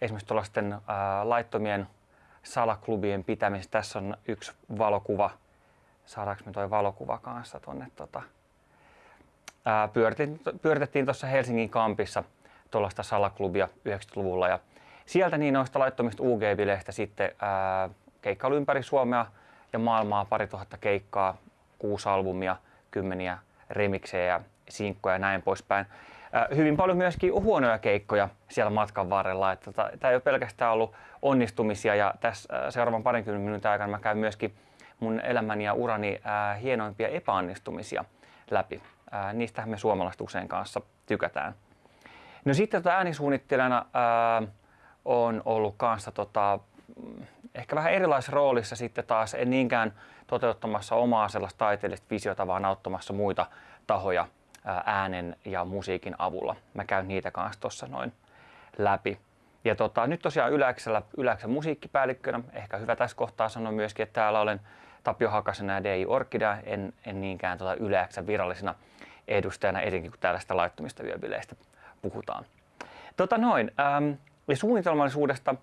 esimerkiksi tuollaisten laittomien salaklubien pitämistä. Tässä on yksi valokuva. Saadaanko me toi valokuva kanssa tuonne? Tota, pyöritettiin tuossa Helsingin kampissa tuollaista salaklubia 90-luvulla ja sieltä niin noista laittomista UG-bileistä sitten ää, keikkailu ympäri Suomea ja maailmaa, pari tuhatta keikkaa, kuusi albumia, kymmeniä remiksejä ja sinkkoja ja näin poispäin. Ää, hyvin paljon myöskin huonoja keikkoja siellä matkan varrella. Että tota, tämä ei ole pelkästään ollut onnistumisia ja tässä seuraavan parinkymmenen minuutin aikana mä käyn myöskin mun elämäni ja urani ää, hienoimpia epäonnistumisia läpi. Ää, niistähän me suomalaiset usein kanssa tykätään. No sitten tota äänisuunnittelijana ää, on ollut kanssa tota, ehkä vähän erilaisessa roolissa sitten taas, en niinkään toteuttamassa omaa sellaista taiteellista visiota, vaan auttamassa muita tahoja äänen ja musiikin avulla. Mä käyn niitä kanssa tuossa noin läpi. Ja tota, nyt tosiaan Yläksellä, Yläksen musiikkipäällikkönä, ehkä hyvä tässä kohtaa sanoa myöskin, että täällä olen Tapio Hakasena ja DJ Orkidea, en, en niinkään tota Yläksän virallisena edustajana, etenkin kun tällaista laittomista yöbileistä puhutaan. Tota noin, ähm, ja suunnitelmallisuudesta,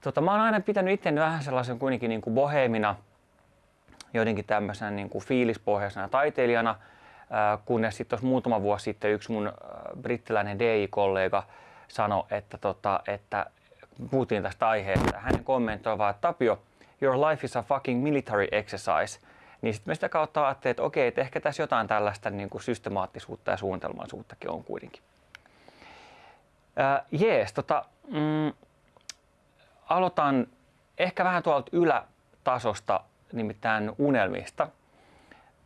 tota, mä oon aina pitänyt itteni vähän sellaisen kuitenkin niin kuin bohemina, jotenkin tämmöisenä niin kuin fiilispohjaisena taiteilijana, kunnes sitten muutama vuosi sitten yksi mun äh, brittiläinen DI-kollega sanoi, että, tota, että puhuttiin tästä aiheesta. Hänen kommentoi vaan, että Tapio, your life is a fucking military exercise. Niin sitten me sitä kautta ajattelin, että okei, että ehkä tässä jotain tällaista niin kuin systemaattisuutta ja suunnitelmallisuuttakin on kuitenkin. Äh, jees, tota, mm, aloitan ehkä vähän tuolta ylätasosta, nimittäin unelmista.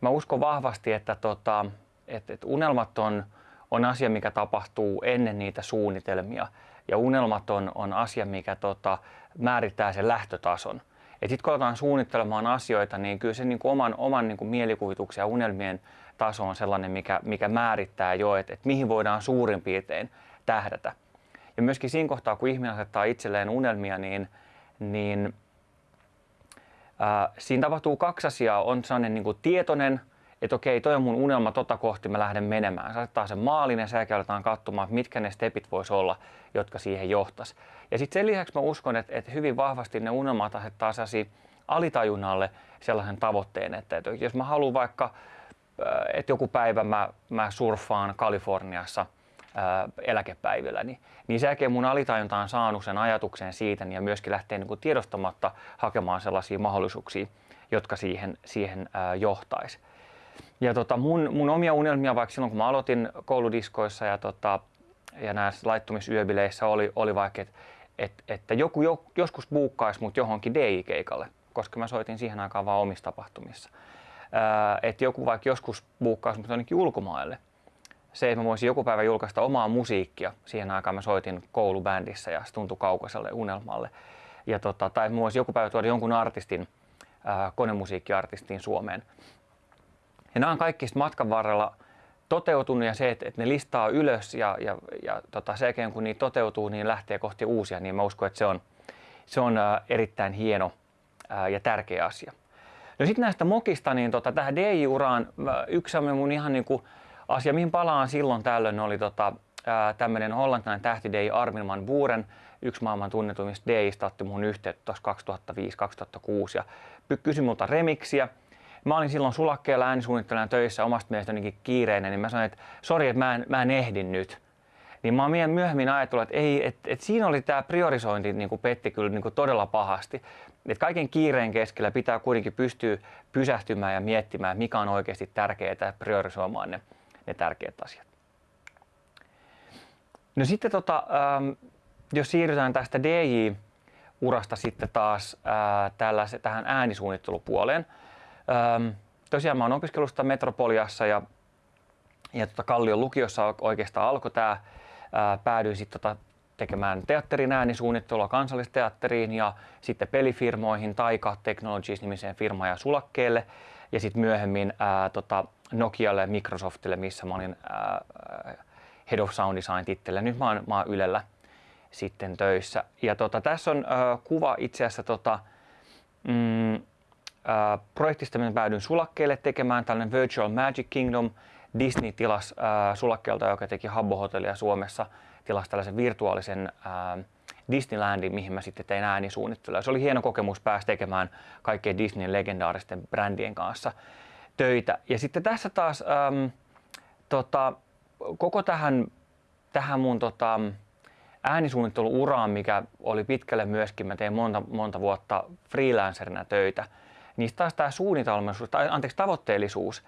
Mä uskon vahvasti, että, tota, että, että unelmat on, on asia, mikä tapahtuu ennen niitä suunnitelmia. Ja unelmat on, on asia, mikä tota, määrittää sen lähtötason. Et sitten kun aletaan suunnittelemaan asioita, niin kyllä se niin kuin oman, oman niin kuin mielikuvituksen ja unelmien taso on sellainen, mikä, mikä määrittää jo, että, että mihin voidaan suurin piirtein tähdätä. Ja myöskin siinä kohtaa, kun ihminen asettaa itselleen unelmia, niin, niin ää, siinä tapahtuu kaksi asiaa. On sellainen niin kuin tietoinen, että okei, toi on mun unelma, tota kohti mä lähden menemään. Se asettaa sen maalin ja sen aletaan katsomaan, mitkä ne stepit vois olla, jotka siihen johtas. Ja sitten sen lisäksi mä uskon, että, että hyvin vahvasti ne unelmat asettaa sellaisia alitajunnalle sellaisen tavoitteen, että, että jos mä haluan vaikka, että joku päivä mä, mä surffaan Kaliforniassa – eläkepäivillä, niin, niin sen jälkeen mun alitajunta on saanut sen ajatuksen siitä niin ja myöskin lähtee niin kuin tiedostamatta hakemaan sellaisia mahdollisuuksia, jotka siihen, siihen ää, johtaisi. Ja tota, mun, mun omia unelmia, vaikka silloin kun mä aloitin kouludiskoissa ja, tota, ja näissä laittumisyöbileissä oli, oli vaikka, että et, että joku jo, joskus buukkaisi mut johonkin DJ-keikalle, koska mä soitin siihen aikaan vaan omissa tapahtumissa. että joku vaikka joskus buukkaisi mut jonnekin ulkomaille se, että mä voisin joku päivä julkaista omaa musiikkia. Siihen aikaan mä soitin koulubändissä ja se tuntui kaukaiselle unelmalle. Ja tota, tai mä voisin joku päivä tuoda jonkun artistin, ää, konemusiikkiartistin Suomeen. Ja nämä on kaikki matkan varrella toteutunut ja se, että, että ne listaa ylös ja, ja, ja tota, sen jälkeen kun niitä toteutuu, niin lähtee kohti uusia, niin mä uskon, että se on, se on ää, erittäin hieno ää, ja tärkeä asia. No sitten näistä mokista, niin tota, tähän DJ-uraan yksi mun ihan niin kuin asia, mihin palaan silloin tällöin, oli tota, tämmöinen hollantilainen tähti Dei Armin van Buuren, yksi maailman tunnetuimmista Deistä, otti mun yhteyttä 2005-2006 ja kysyi multa remiksiä. Mä olin silloin sulakkeella äänisuunnittelijana töissä omasta mielestä jotenkin kiireinen, niin mä sanoin, että sori, että mä en, mä en ehdin nyt. Niin mä oon myöhemmin ajatellut, että, ei, että, että siinä oli tämä priorisointi niin kuin petti kyllä niin kuin todella pahasti. Että kaiken kiireen keskellä pitää kuitenkin pystyä pysähtymään ja miettimään, mikä on oikeasti tärkeää priorisoimaan ne ne tärkeät asiat. No sitten tota, ähm, jos siirrytään tästä DJ-urasta sitten taas äh, tähän äänisuunnittelupuoleen. Ähm, tosiaan mä oon opiskellut Metropoliassa ja, ja tota Kallion lukiossa oikeastaan alkoi tämä. Äh, päädyin sitten tota tekemään teatterin äänisuunnittelua kansallisteatteriin ja sitten pelifirmoihin, Taika Technologies nimiseen firmaan ja Sulakkeelle ja sitten myöhemmin ää, tota, Nokialle ja Microsoftille, missä mä olin ää, Head of Sound Design tittellä. Nyt mä oon, mä oon Ylellä sitten töissä. Ja tota, tässä on ää, kuva itse asiassa tota, mm, ää, projektista, minä päädyin sulakkeelle tekemään tällainen Virtual Magic Kingdom. Disney tilas ää, sulakkeelta, joka teki Habbo Hotellia Suomessa, tilasi tällaisen virtuaalisen ää, Disneylandiin, mihin mä sitten tein äänisuunnittelua. Se oli hieno kokemus päästä tekemään kaikkien Disneyn legendaaristen brändien kanssa töitä. Ja sitten tässä taas äm, tota, koko tähän, tähän mun tota, äänisuunnitteluuraan, mikä oli pitkälle myöskin, mä tein monta, monta vuotta freelancerina töitä, niin taas tämä suunnitelmallisuus, tai anteeksi tavoitteellisuus,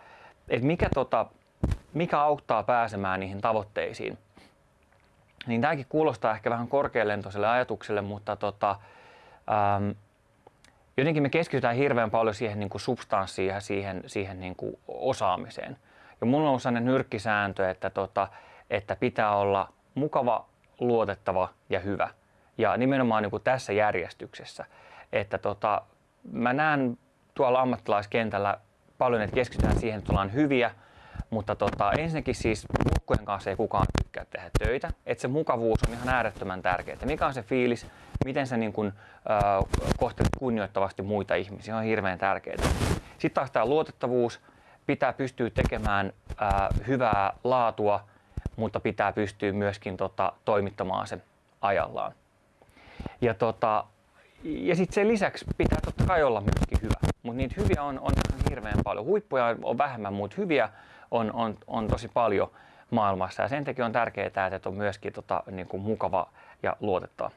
että mikä, tota, mikä auttaa pääsemään niihin tavoitteisiin. Niin tämäkin kuulostaa ehkä vähän korkealentoiselle ajatukselle, mutta tota, jotenkin me keskitytään hirveän paljon siihen niin kuin substanssiin ja siihen, siihen niin kuin osaamiseen. Ja mulla on sellainen nyrkkisääntö, että, tota, että pitää olla mukava, luotettava ja hyvä. Ja nimenomaan niin kuin tässä järjestyksessä. Että tota, mä näen tuolla ammattilaiskentällä paljon, että keskitytään siihen, että ollaan hyviä, mutta tota, ensinnäkin siis mukkujen kanssa ei kukaan tykkää tehdä töitä. Että se mukavuus on ihan äärettömän tärkeää. Mikä on se fiilis, miten sä niin kun, äh, kohtelet kunnioittavasti muita ihmisiä, on hirveän tärkeää. Sitten taas tämä luotettavuus, pitää pystyä tekemään äh, hyvää laatua, mutta pitää pystyä myöskin tota, toimittamaan se ajallaan. Ja, tota, ja sitten sen lisäksi pitää totta kai olla myöskin hyvä, mutta niitä hyviä on, on hirveän paljon. Huippuja on vähemmän, mutta hyviä on, on, on tosi paljon maailmassa ja sen takia on tärkeää, että on myöskin tota, niin kuin mukava ja luotettava.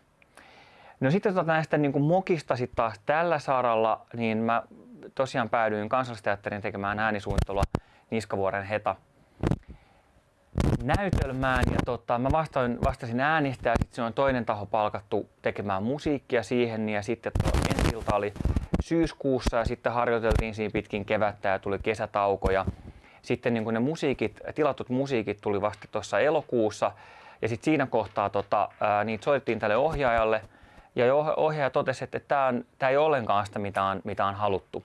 No sitten tota näistä niin kuin mokista sit taas tällä saralla, niin mä tosiaan päädyin kansallisteatterin tekemään äänisuunnittelua Niskavuoren Heta näytelmään. Ja tota, mä vastasin, vastasin äänistä ja sitten se on toinen taho palkattu tekemään musiikkia siihen. Ja sitten ensi ilta oli syyskuussa ja sitten harjoiteltiin siinä pitkin kevättä ja tuli kesätauko. Ja sitten niin ne musiikit, tilatut musiikit tuli vasta tuossa elokuussa. Ja sitten siinä kohtaa tota, ää, niitä soitettiin tälle ohjaajalle ja ohjaaja totesi, että tämä ei ole ollenkaan sitä, mitä on, mitä on haluttu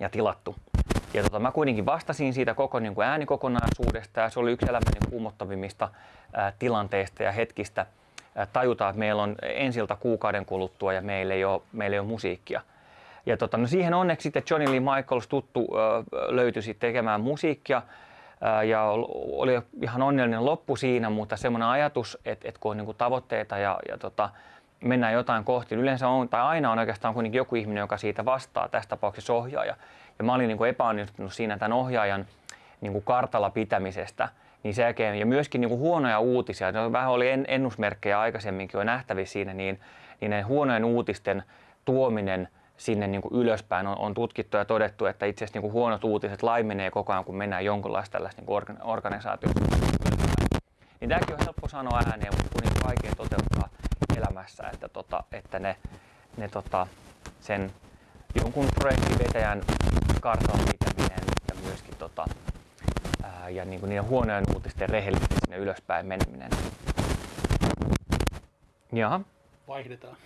ja tilattu. Ja tota, mä kuitenkin vastasin siitä koko niin kuin äänikokonaisuudesta ja se oli yksi elämäni kuumottavimmista tilanteista ja hetkistä ää, tajuta, että meillä on ensiltä kuukauden kuluttua ja meillä ei ole, meillä ei ole musiikkia. Ja tota, no siihen onneksi sitten Johnny Lee Michaels tuttu ää, löytyi sitten tekemään musiikkia ja oli ihan onnellinen loppu siinä, mutta semmoinen ajatus, että, että kun on niin tavoitteita ja, ja tota, mennään jotain kohti, niin yleensä on, tai aina on oikeastaan kuitenkin joku ihminen, joka siitä vastaa, tässä tapauksessa ohjaaja. Ja mä olin niin epäonnistunut siinä tämän ohjaajan niin kartalla pitämisestä. Niin sen jälkeen, ja myöskin niin huonoja uutisia, no, vähän oli ennusmerkkejä aikaisemminkin jo nähtävissä siinä, niin, niin ne huonojen uutisten tuominen sinne niin kuin ylöspäin on, on tutkittu ja todettu, että itse asiassa niin kuin huonot uutiset laimenee koko ajan, kun mennään jonkunlaista tällaista niin organisaatiosta Niin tämäkin on helppo sanoa ääneen, mutta kuitenkin vaikea toteuttaa elämässä, että, tota, että ne, ne tota, sen jonkun projektin vetäjän kartalla pitäminen ja myöskin tota, ää, ja niin kuin niiden huonojen uutisten rehellisesti sinne ylöspäin meneminen. Jaha. Vaihdetaan.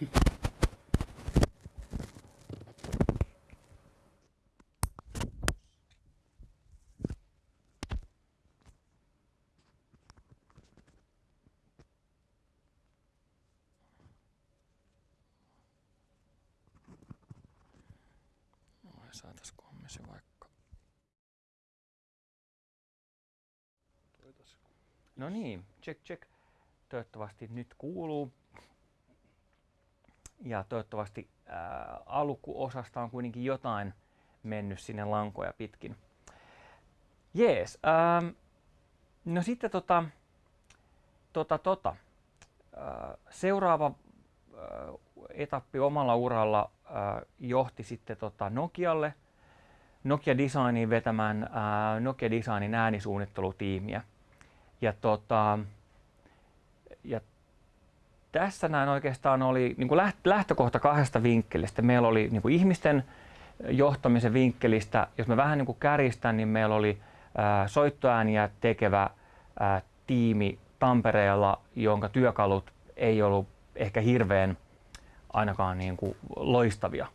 Saataisikohan me se vaikka... No niin, check check. Toivottavasti nyt kuuluu. Ja toivottavasti ää, alkuosasta on kuitenkin jotain mennyt sinne lankoja pitkin. Jees. Ähm, no sitten tota, tota, tota. Äh, seuraava äh, etappi omalla uralla äh, johti sitten tota Nokialle, Nokia Designin vetämään äh, Nokia Designin äänisuunnittelutiimiä. Ja, tota, ja tässä näin oikeastaan oli niin kuin lähtökohta kahdesta vinkkelistä. Meillä oli niin kuin ihmisten johtamisen vinkkelistä, jos mä vähän niin kuin kärjistän, niin meillä oli äh, soittoääniä tekevä äh, tiimi Tampereella, jonka työkalut ei ollut ehkä hirveän ainakaan niin kuin loistavia.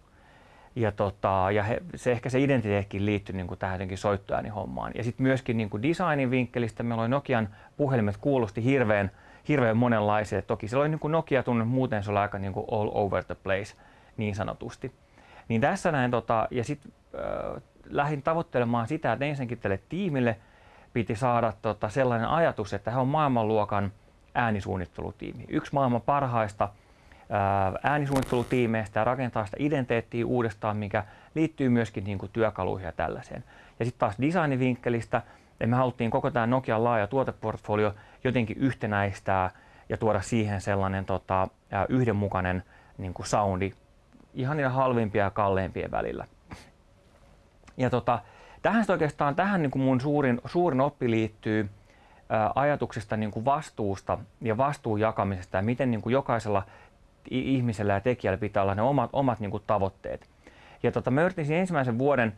Ja, tota, ja he, se ehkä se identiteetkin liittyi niin kuin tähän jotenkin hommaan. Ja sitten myöskin niin kuin designin vinkkelistä meillä oli Nokian puhelimet kuulosti hirveän, hirveän monenlaisia. Toki se oli niin kuin Nokia tunne, muuten se oli aika niin kuin all over the place niin sanotusti. Niin tässä näin, tota, ja sitten äh, lähdin tavoittelemaan sitä, että ensinnäkin tälle tiimille piti saada tota, sellainen ajatus, että he on maailmanluokan äänisuunnittelutiimi. Yksi maailman parhaista äänisuunnittelutiimeistä ja rakentaa sitä identiteettiä uudestaan, mikä liittyy myöskin niin kuin työkaluihin ja tällaiseen. Ja sitten taas designivinkkelistä, me haluttiin koko tämä Nokian laaja tuoteportfolio jotenkin yhtenäistää ja tuoda siihen sellainen tota, yhdenmukainen niin kuin soundi ihan niiden halvimpia ja kalleimpien välillä. Ja tota, tähän oikeastaan tähän niin kuin mun suurin, suurin oppi liittyy ää, ajatuksesta niin kuin vastuusta ja vastuun jakamisesta ja miten niin kuin jokaisella ihmisellä ja tekijällä pitää olla ne omat, omat niin kuin tavoitteet. Ja tota, mä yritin ensimmäisen vuoden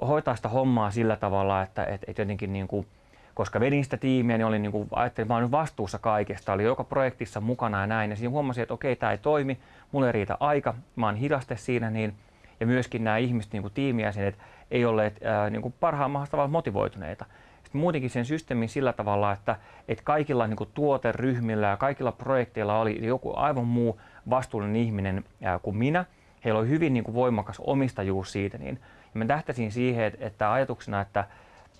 hoitaa sitä hommaa sillä tavalla, että et, et jotenkin niin kuin, koska vedin sitä tiimiä, niin olin niin kuin, ajattelin, että mä olen vastuussa kaikesta, oli joka projektissa mukana ja näin. Ja siinä huomasin, että okei, tämä ei toimi, mulle ei riitä aika, mä oon hidaste siinä, niin, ja myöskin nämä ihmiset, niin kuin tiimijäsenet, ei olleet niin parhaan mahdollista motivoituneita. Sitten muutenkin sen systeemin sillä tavalla, että, että kaikilla niin kuin tuoteryhmillä ja kaikilla projekteilla oli joku aivan muu vastuullinen ihminen kuin minä. Heillä oli hyvin niin kuin voimakas omistajuus siitä, niin ja mä tähtäsin siihen, että, että ajatuksena, että,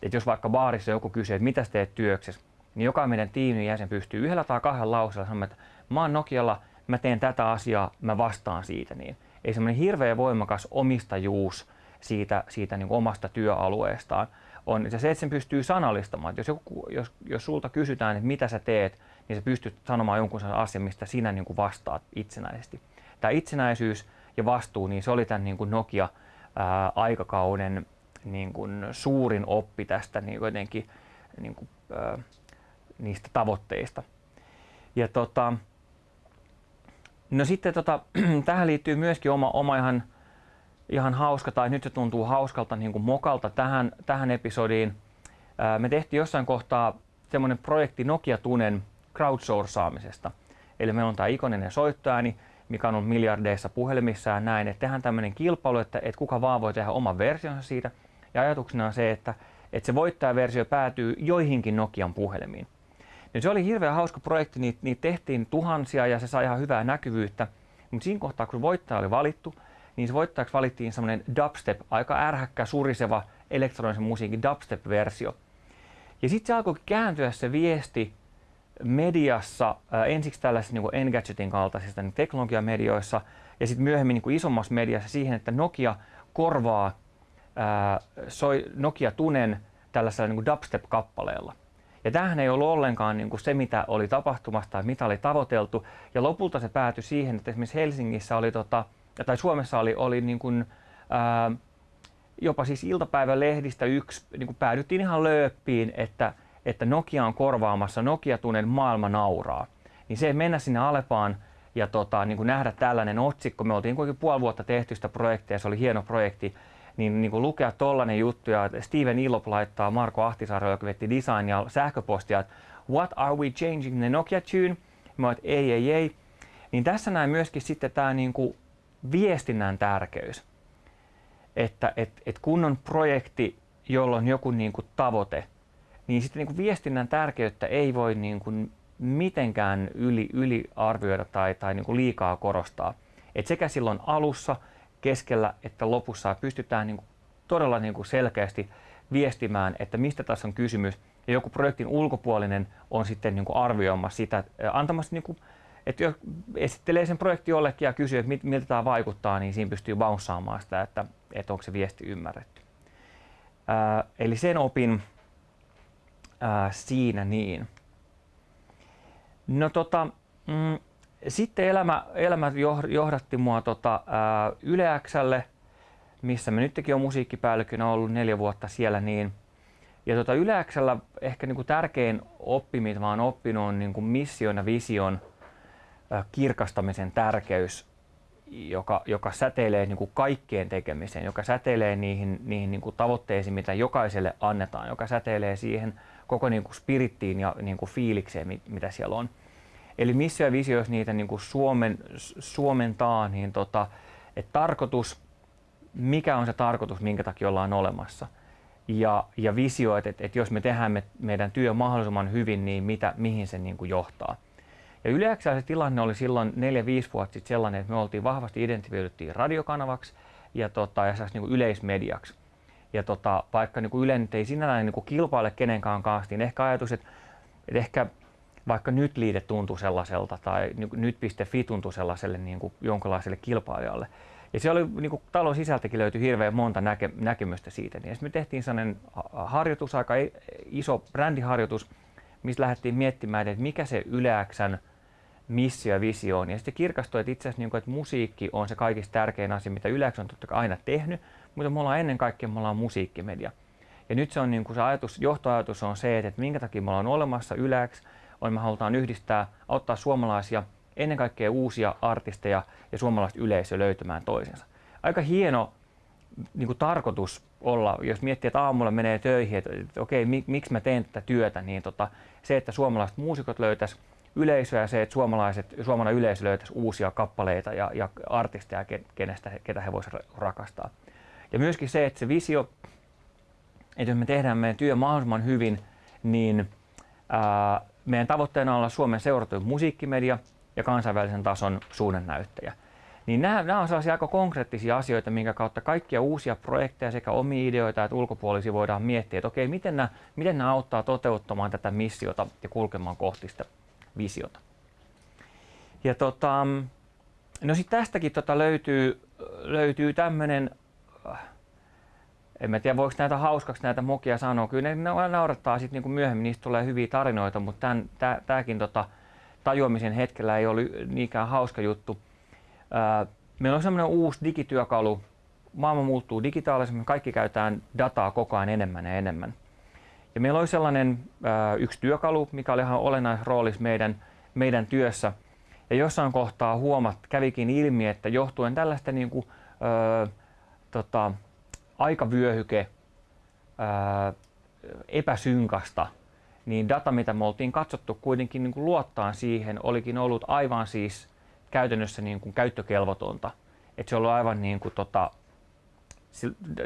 että jos vaikka baarissa joku kysyy, että mitä teet työksessä, niin joka meidän tiimin jäsen pystyy yhdellä tai kahdella lauseella sanomaan, että mä oon Nokialla, mä teen tätä asiaa, mä vastaan siitä. Niin ei semmoinen hirveän voimakas omistajuus siitä, siitä niin kuin omasta työalueestaan on se, että sen pystyy sanallistamaan. Että jos, joku, jos, jos sulta kysytään, että mitä sä teet, niin sä pystyt sanomaan jonkun asian, mistä sinä niin kuin vastaat itsenäisesti. Tämä itsenäisyys ja vastuu, niin se oli tämän niin kuin Nokia ää, aikakauden niin kuin suurin oppi tästä niin jotenkin niin kuin, ää, niistä tavoitteista. Ja tota, no sitten tota, tähän liittyy myöskin oma, oma ihan, ihan hauska, tai nyt se tuntuu hauskalta niin kuin mokalta tähän, tähän episodiin. Ää, me tehtiin jossain kohtaa semmoinen projekti Nokia Tunen crowdsourcaamisesta. Eli meillä on tämä ikoninen soittoääni, mikä on ollut miljardeissa puhelimissa ja näin, että tehdään tämmöinen kilpailu, että, että kuka vaan voi tehdä oman versionsa siitä. Ja ajatuksena on se, että, että se voittajaversio päätyy joihinkin Nokian puhelimiin. Ja se oli hirveän hauska projekti, niitä, niitä tehtiin tuhansia ja se sai ihan hyvää näkyvyyttä. Mutta siinä kohtaa, kun voittaja oli valittu, niin se voittajaksi valittiin semmoinen dubstep, aika ärhäkkä, suriseva elektronisen musiikin dubstep-versio. Ja sitten se alkoi kääntyä se viesti mediassa, ensiksi tällaisissa niin Engadgetin kaltaisissa niin teknologiamedioissa ja sitten myöhemmin niin isommassa mediassa siihen, että Nokia korvaa soi Nokia Tunen tällaisella niin dubstep-kappaleella. Ja tämähän ei ollut ollenkaan niin kuin se, mitä oli tapahtumassa tai mitä oli tavoiteltu. Ja lopulta se päätyi siihen, että esimerkiksi Helsingissä oli, tota, tai Suomessa oli, oli niin kuin, ää, jopa siis iltapäivälehdistä yksi, niin kuin päädyttiin ihan lööppiin, että että Nokia on korvaamassa Nokia Tunen maailma nauraa. Niin se mennä sinne Alepaan ja tota, niin kuin nähdä tällainen otsikko, me oltiin kuitenkin puoli vuotta tehty sitä projektia, se oli hieno projekti, niin, niin kuin lukea tollainen juttu ja Steven Ilop laittaa Marko Ahtisaari, joka vetti designia sähköpostia, että what are we changing the Nokia tune? Mä että ei, ei, ei. Niin tässä näin myöskin sitten tämä niin kuin viestinnän tärkeys. Että et, et kun on projekti, jolla on joku niin kuin tavoite, niin sitten niin kuin viestinnän tärkeyttä ei voi niin kuin mitenkään yli, yliarvioida tai, tai niin kuin liikaa korostaa. Et sekä silloin alussa, keskellä että lopussa pystytään niin kuin todella niin kuin selkeästi viestimään, että mistä tässä on kysymys. Ja joku projektin ulkopuolinen on sitten niin kuin arvioimassa sitä, antamassa, niin kuin, että jos esittelee sen projektin jollekin ja kysyy, että miltä tämä vaikuttaa, niin siinä pystyy bounsaamaan sitä, että, että onko se viesti ymmärretty. Ää, eli sen opin, ää, siinä niin. No tota, mm, sitten elämä, elämä johdatti mua tota, ää, Yle Xlle, missä mä nytkin on musiikkipäällikkönä ollut neljä vuotta siellä niin. Ja tota Yle Xllä ehkä niinku tärkein oppi, mitä mä oon oppinut, on niinku mission ja vision ää, kirkastamisen tärkeys, joka, joka säteilee niinku kaikkeen tekemiseen, joka säteilee niihin, niihin niinku tavoitteisiin, mitä jokaiselle annetaan, joka säteilee siihen koko niin kuin spirittiin ja niin kuin fiilikseen, mitä siellä on. Eli missä ja visio, jos niitä niin kuin suomen, suomentaa, niin tota, että tarkoitus, mikä on se tarkoitus, minkä takia ollaan olemassa. Ja, ja visio, että, että, että jos me tehdään me, meidän työ mahdollisimman hyvin, niin mitä, mihin se niin kuin johtaa. Ja yleensä se tilanne oli silloin 4-5 vuotta sitten sellainen, että me oltiin vahvasti identifioiduttiin radiokanavaksi ja, tota, ja niin kuin yleismediaksi ja tota, vaikka niin kuin Yle nyt ei sinällään niin kuin kilpaile kenenkään kanssa, niin ehkä ajatus, että, että ehkä vaikka nyt liite tuntuu sellaiselta tai nyt.fi tuntuu sellaiselle niin kuin jonkinlaiselle kilpailijalle. Ja se oli niin kuin talon sisältäkin löytyi hirveän monta näke, näkemystä siitä. Niin me tehtiin sellainen harjoitus, aika iso brändiharjoitus, missä lähdettiin miettimään, että mikä se yleäksän missio ja visio on. Ja sitten kirkastui, että itse asiassa niin kuin, että musiikki on se kaikista tärkein asia, mitä Yleäks on totta kai aina tehnyt, mutta me ollaan ennen kaikkea me ollaan musiikkimedia. Ja nyt se on niin kuin se ajatus, johtoajatus on se, että minkä takia me ollaan olemassa Yleäks, on me halutaan yhdistää, auttaa suomalaisia, ennen kaikkea uusia artisteja ja suomalaista yleisöä löytämään toisensa. Aika hieno niin kuin tarkoitus olla, jos miettii, että aamulla menee töihin, että, että okei, mik, miksi mä teen tätä työtä, niin tota, se, että suomalaiset muusikot löytäisi yleisöä ja se, että suomalaiset, suomalainen yleisö löytäisi uusia kappaleita ja, ja artisteja, kenestä, ketä he voisivat rakastaa. Ja myöskin se, että se visio, että jos me tehdään meidän työ mahdollisimman hyvin, niin ää, meidän tavoitteena on olla Suomen seurattu musiikkimedia ja kansainvälisen tason suunnannäyttäjä. Niin nämä, nämä on sellaisia aika konkreettisia asioita, minkä kautta kaikkia uusia projekteja sekä omia ideoita että ulkopuolisia voidaan miettiä, että okei, miten nämä, miten nämä auttaa toteuttamaan tätä missiota ja kulkemaan kohti sitä visiota. Ja tota, no sitten tästäkin tota löytyy, löytyy tämmöinen en mä tiedä voiko näitä hauskaksi näitä mokia sanoa. Kyllä ne naurattaa sitten niinku myöhemmin, niistä tulee hyviä tarinoita, mutta tämäkin tota, tajuamisen hetkellä ei ole niinkään hauska juttu. Ää, meillä on semmoinen uusi digityökalu. Maailma muuttuu digitaalisemmin, kaikki käytetään dataa koko ajan enemmän ja enemmän. Ja meillä oli sellainen ää, yksi työkalu, mikä oli ihan olennaisessa roolissa meidän, meidän työssä. Ja jossain kohtaa huomat, kävikin ilmi, että johtuen tällaista niin kuin, ää, tota, aikavyöhyke ää, epäsynkasta, niin data, mitä me oltiin katsottu kuitenkin niin kuin luottaan siihen, olikin ollut aivan siis käytännössä niin kuin käyttökelvotonta. Et se oli aivan niin kuin tota,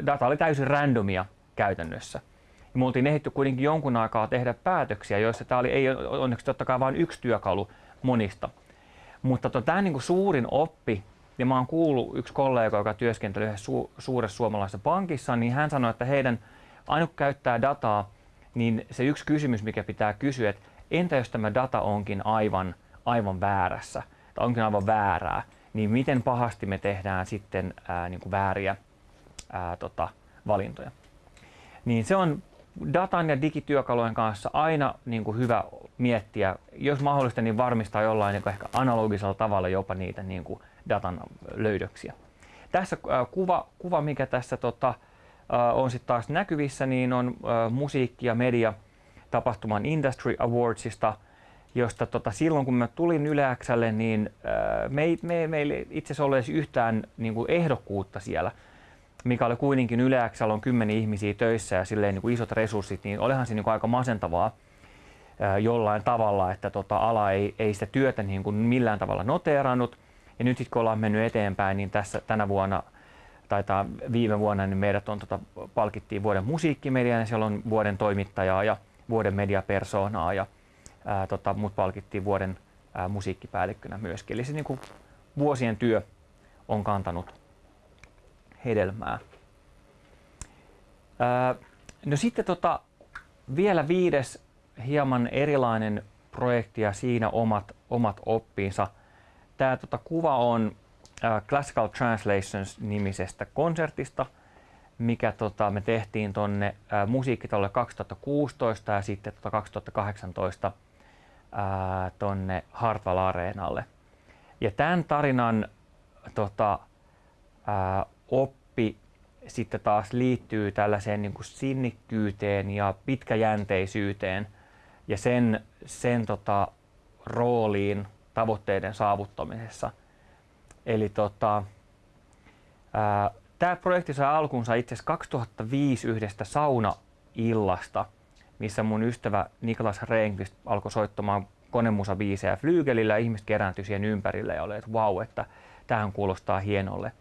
data oli täysin randomia käytännössä. Ja me oltiin ehditty kuitenkin jonkun aikaa tehdä päätöksiä, joissa tämä oli ei onneksi totta kai vain yksi työkalu monista. Mutta to, tämä niin kuin suurin oppi ja mä oon kuullut yksi kollega, joka työskentelee su- suuressa suomalaisessa pankissa, niin hän sanoi, että heidän ainut käyttää dataa, niin se yksi kysymys, mikä pitää kysyä, että entä jos tämä data onkin aivan, aivan väärässä, tai onkin aivan väärää, niin miten pahasti me tehdään sitten ää, niin kuin vääriä ää, tota, valintoja. Niin se on datan ja digityökalujen kanssa aina niin kuin hyvä miettiä, jos mahdollista, niin varmistaa jollain niin kuin ehkä analogisella tavalla jopa niitä niin kuin datan löydöksiä. Tässä äh, kuva, kuva mikä tässä tota, äh, on sitten taas näkyvissä, niin on äh, musiikki- ja media tapahtuman Industry Awardsista, josta tota, silloin kun mä tulin Yleäksälle, niin me, me, meillä itse asiassa olisi yhtään niin kuin ehdokkuutta siellä, mikä oli kuitenkin Yleäksällä on kymmenen ihmisiä töissä ja silleen niin kuin isot resurssit, niin olihan se niin kuin aika masentavaa jollain tavalla, että tota, ala ei, ei sitä työtä niin kuin millään tavalla noteerannut. Ja nyt sitten kun ollaan mennyt eteenpäin, niin tässä tänä vuonna taitaa viime vuonna niin meidät on tota, palkittiin vuoden musiikkimedian ja siellä on vuoden toimittajaa ja vuoden mediapersoonaa ja ää, tota, mut palkittiin vuoden ää, musiikkipäällikkönä myöskin. Eli se niin kuin, vuosien työ on kantanut hedelmää. Ää, no sitten tota, vielä viides hieman erilainen projekti ja siinä omat, omat oppinsa – Tämä tota, kuva on äh, Classical Translations-nimisestä konsertista, mikä tota, me tehtiin tuonne äh, musiikkitolle 2016 ja sitten tota, 2018 äh, tuonne Hartwall Areenalle. Ja tämän tarinan tota, äh, oppi sitten taas liittyy tällaiseen niin kuin sinnikkyyteen ja pitkäjänteisyyteen ja sen, sen tota, rooliin tavoitteiden saavuttamisessa. Eli tota, tämä projekti sai alkunsa itse asiassa 2005 yhdestä saunaillasta, missä mun ystävä Niklas Rehnqvist alkoi soittamaan konemusabiisejä flyygelillä ja ihmiset kerääntyi siihen ympärille ja oli, että vau, että tähän kuulostaa hienolle.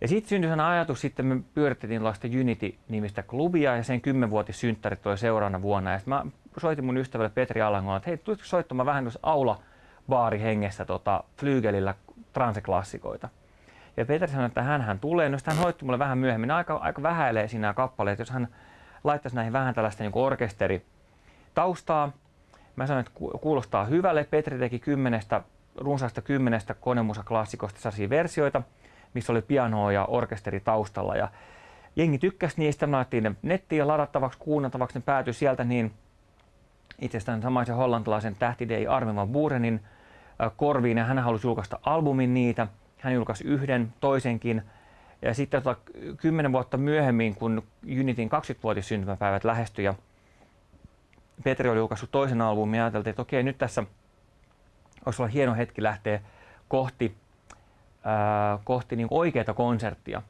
Ja sitten syntyi sen ajatus, sitten me pyöritettiin tällaista Unity-nimistä klubia ja sen kymmenvuotissynttärit toi seuraavana vuonna. Ja mä soitin mun ystävälle Petri Alangolle, että hei, tulitko soittamaan vähän aula baarihengessä tota, flyygelillä transeklassikoita. Ja Petri sanoi, että hän, hän tulee. No hän hoitti mulle vähän myöhemmin. Aika, aika vähäilee siinä kappaleet. Jos hän laittaisi näihin vähän tällaista niin orkesteri taustaa, Mä sanoin, että kuulostaa hyvälle. Petri teki kymmenestä, runsaasta kymmenestä konemusaklassikosta sellaisia versioita, missä oli pianoa ja orkesteri taustalla. Ja jengi tykkäsi niistä, laitettiin ne nettiin ladattavaksi, kuunneltavaksi, ne päätyi sieltä niin itsestään samaisen hollantilaisen tähtidei Armin van korviin ja hän halusi julkaista albumin niitä. Hän julkaisi yhden, toisenkin. Ja sitten tota, kymmenen vuotta myöhemmin, kun Unitin 20-vuotis syntymäpäivät lähestyi ja Petri oli julkaissut toisen albumin, ja ajateltiin, että okei, nyt tässä olisi olla hieno hetki lähteä kohti, ää, kohti niin oikeaa konserttia.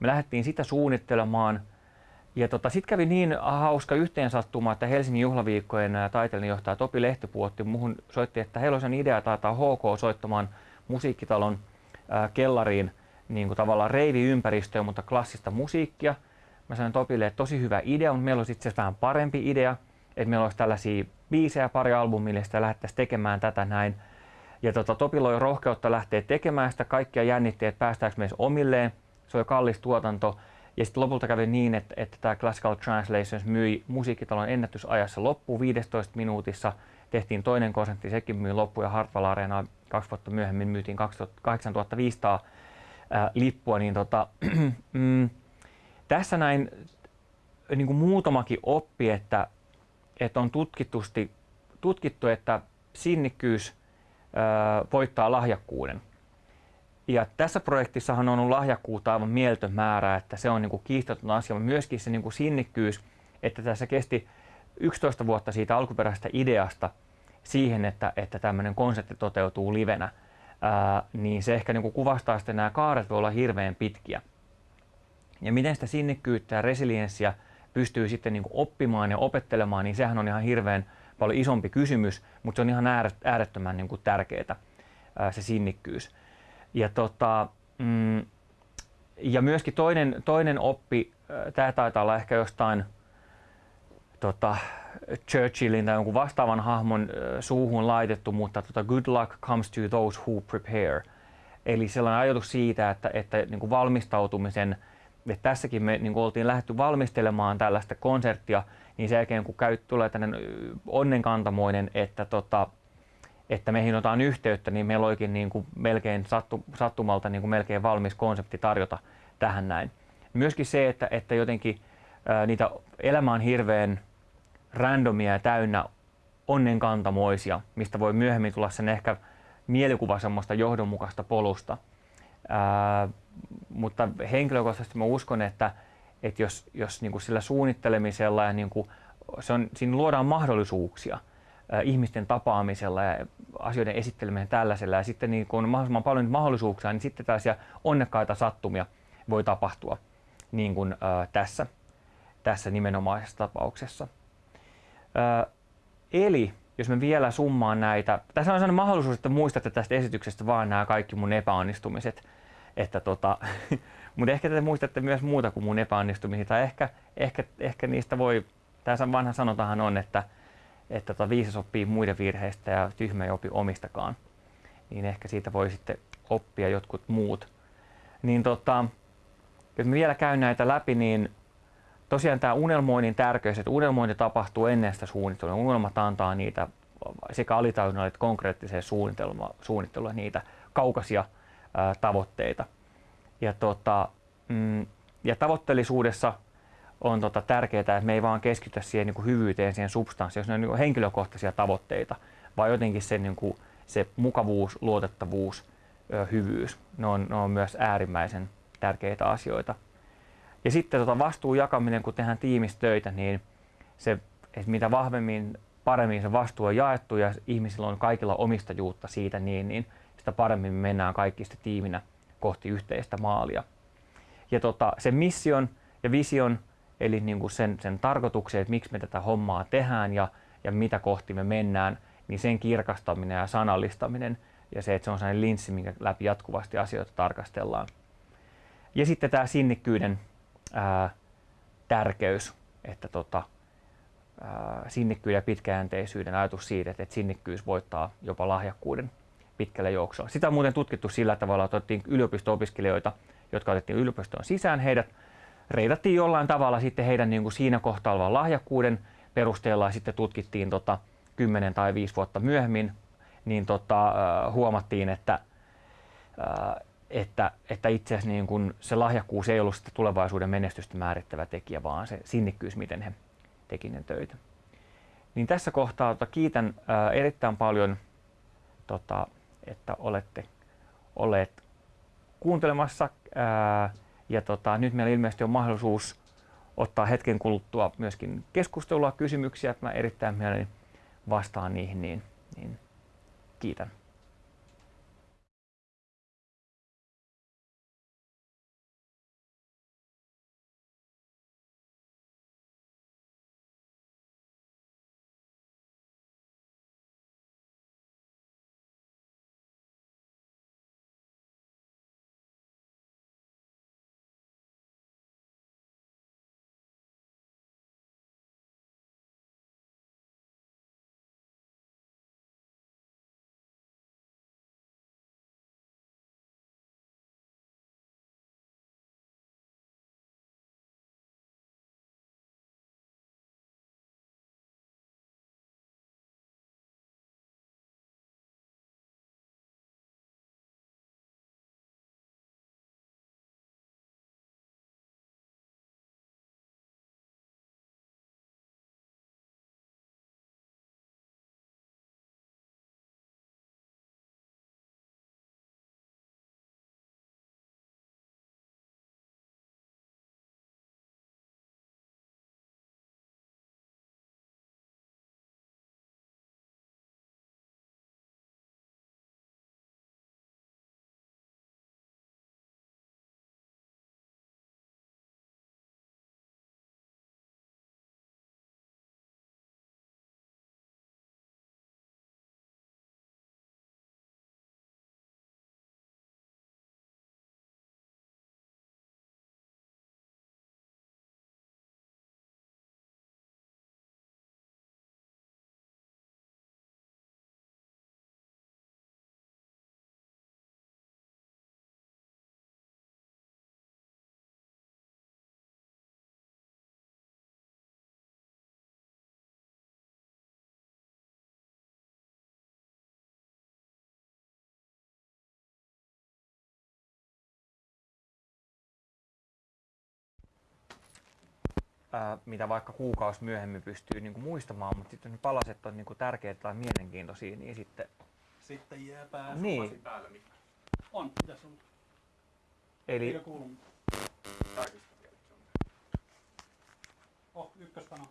Me lähdettiin sitä suunnittelemaan – ja tota, sitten kävi niin hauska yhteensattuma, että Helsingin juhlaviikkojen taiteellinen johtaja Topi Lehtipuotti muuhun soitti, että heillä olisi idea taitaa HK soittamaan musiikkitalon ää, kellariin niin kuin tavallaan reiviympäristöä, mutta klassista musiikkia. Mä sanoin Topille, että tosi hyvä idea, mutta meillä olisi itse asiassa vähän parempi idea, että meillä olisi tällaisia biisejä pari albumille, ja lähdettäisiin tekemään tätä näin. Ja tota, Topilla oli rohkeutta lähteä tekemään sitä, kaikkia jännitti, että päästäänkö omilleen. Se oli kallis tuotanto, ja sitten lopulta kävi niin, että, että tämä Classical Translations myi musiikkitalon ennätysajassa loppu 15 minuutissa. Tehtiin toinen konsertti, sekin myi loppu ja Hartwall Arena kaksi vuotta myöhemmin myytiin 8500 ää, lippua. Niin tota, mm, tässä näin niin kuin muutamakin oppi, että, että on tutkitusti, tutkittu, että sinnikkyys ää, voittaa lahjakkuuden. Ja tässä projektissahan on ollut lahjakkuutta aivan mieltön määrä, että se on niin kuin kiistaton asia, mutta myöskin se niin kuin sinnikkyys, että tässä kesti 11 vuotta siitä alkuperäisestä ideasta siihen, että, että tämmöinen konsepti toteutuu livenä, ää, niin se ehkä niin kuin kuvastaa että nämä kaaret voi olla hirveän pitkiä. Ja miten sitä sinnikkyyttä ja resilienssiä pystyy sitten niin kuin oppimaan ja opettelemaan, niin sehän on ihan hirveän paljon isompi kysymys, mutta se on ihan äärettömän niin kuin tärkeää se sinnikkyys. Ja, tota, mm, ja myöskin toinen, toinen oppi, äh, tämä taitaa olla ehkä jostain tota, Churchillin tai jonkun vastaavan hahmon äh, suuhun laitettu, mutta tota, good luck comes to those who prepare. Eli sellainen ajatus siitä, että, että niin kuin valmistautumisen, että tässäkin me niin kuin oltiin lähdetty valmistelemaan tällaista konserttia, niin sen jälkeen kun käy, tulee tänne onnenkantamoinen, että tota, että meihin otetaan yhteyttä, niin meillä olikin niin kuin melkein sattu, sattumalta niin kuin melkein valmis konsepti tarjota tähän näin. Myöskin se, että, että jotenkin ää, niitä elämä on hirveän randomia ja täynnä onnenkantamoisia, mistä voi myöhemmin tulla sen ehkä mielikuva semmoista johdonmukaista polusta. Ää, mutta henkilökohtaisesti mä uskon, että, että jos, jos niin kuin sillä suunnittelemisella ja niin kuin se on, siinä luodaan mahdollisuuksia – ihmisten tapaamisella ja asioiden esitteleminen tällaisella ja sitten niin kun on mahdollisimman paljon mahdollisuuksia, niin sitten tällaisia onnekkaita sattumia voi tapahtua niin kuin ää, tässä, tässä nimenomaisessa tapauksessa. Ää, eli jos me vielä summaan näitä, tässä on sellainen mahdollisuus, että muistatte tästä esityksestä vaan nämä kaikki mun epäonnistumiset, että tota, mutta ehkä te muistatte myös muuta kuin mun epäonnistumisia, tai ehkä, ehkä, ehkä niistä voi, tässä vanha sanotahan on, että että tota, viisas oppii muiden virheistä ja tyhmä ei opi omistakaan. Niin ehkä siitä voi sitten oppia jotkut muut. Niin tota, jos me vielä käyn näitä läpi, niin tosiaan tämä unelmoinnin tärkeys, että unelmointi tapahtuu ennen sitä suunnittelua. Unelmat antaa niitä sekä alitajunnalle että konkreettiseen suunnittelua niitä kaukaisia ää, tavoitteita. Ja, tota, mm, ja tavoitteellisuudessa on tota tärkeää, että me ei vaan keskitytä siihen niin kuin hyvyyteen, siihen substanssiin, jos ne on niin kuin henkilökohtaisia tavoitteita, vaan jotenkin se, niin kuin, se mukavuus, luotettavuus, hyvyys, ne on, ne on myös äärimmäisen tärkeitä asioita. Ja sitten tota vastuun jakaminen, kun tehdään tiimistöitä, niin se, että mitä vahvemmin, paremmin se vastuu on jaettu ja ihmisillä on kaikilla omistajuutta siitä, niin, niin sitä paremmin me mennään kaikki sitten tiiminä kohti yhteistä maalia. Ja tota, se mission ja vision eli niin kuin sen, sen tarkoituksen, että miksi me tätä hommaa tehdään ja, ja mitä kohti me mennään, niin sen kirkastaminen ja sanallistaminen ja se, että se on sellainen linssi, minkä läpi jatkuvasti asioita tarkastellaan. Ja sitten tämä sinnikkyyden ää, tärkeys, että tota, ää, sinnikkyyden ja pitkäjänteisyyden ajatus siitä, että, että sinnikkyys voittaa jopa lahjakkuuden pitkällä juoksulla. Sitä on muuten tutkittu sillä tavalla, että otettiin yliopisto-opiskelijoita, jotka otettiin yliopistoon sisään, heidät reidattiin jollain tavalla sitten heidän niin kuin siinä kohtaa olevan lahjakkuuden perusteella ja sitten tutkittiin tota, 10 tai 5 vuotta myöhemmin, niin tota, huomattiin, että, että, että itse asiassa niin kun se lahjakkuus ei ollut tulevaisuuden menestystä määrittävä tekijä, vaan se sinnikkyys, miten he teki ne töitä. Niin tässä kohtaa tota, kiitän ää, erittäin paljon, tota, että olette olleet kuuntelemassa. Ää, ja tota, nyt meillä ilmeisesti on mahdollisuus ottaa hetken kuluttua myöskin keskustelua, kysymyksiä. Mä erittäin mielelläni vastaan niihin, niin, niin kiitän. Ää, mitä vaikka kuukausi myöhemmin pystyy niin kuin muistamaan, mutta sitten ne palaset on niin kuin tärkeitä tai mielenkiintoisia, niin sitten... Sitten jää pää Niin. päälle. On, tässä on. Eli Eikö kuulu? Oh, ykköspano.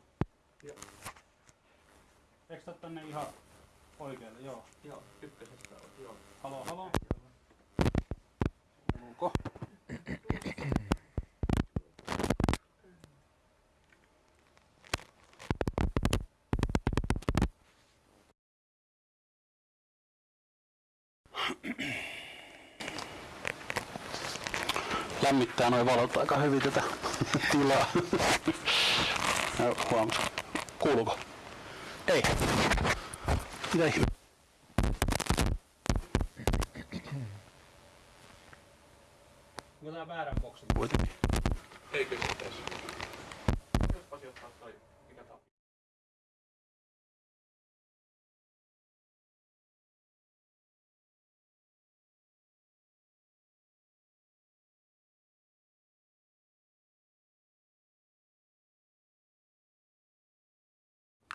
Joo. Eikö tää tänne ihan oikealle? Joo. Joo, ykkösestä on. Joo. Halo, halo. Kuuluuko? Lämmittää noin valot aika hyvin tätä tilaa. Ja huomas. Kuuluuko? Ei. Mitä ihme? Onko tää väärän boksin kuitenkin? Eikö se pitäisi? Jospa sijoittaa toi, mikä tää on.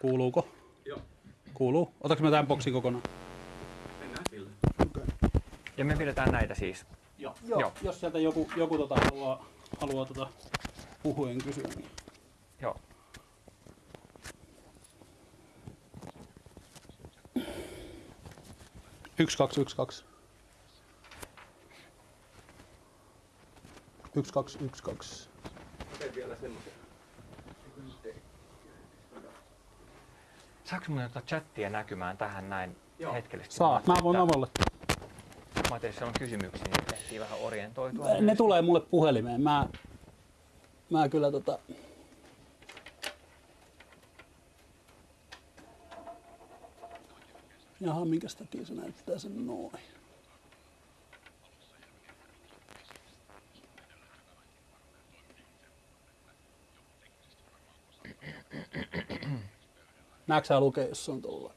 Kuuluuko? Joo, Kuuluu. Otaks mä tämän boksin kokonaan? mennään sille. ja me pidetään näitä siis. Joo. Joo. Joo. Jos sieltä joku, joku tota haluaa, haluaa tota puhuen kysyä, niin Joo. Yksi, kaksi, yksi, kaksi. Yksi, kaksi, yksi, kaksi. Teen vielä semmoisen. Saanko mun ottaa chattia näkymään tähän näin Joo. hetkellisesti? Saa. Mä ajattelin, voin että- avalle. Mä ajattelin, että on kysymyksiä, niin ehtii vähän orientoitua. Ne tulee mulle puhelimeen. Mä, mä kyllä tota... Jaha, minkä takia se näyttää sen noin? Näetkö sä lukea, jos on tuolla?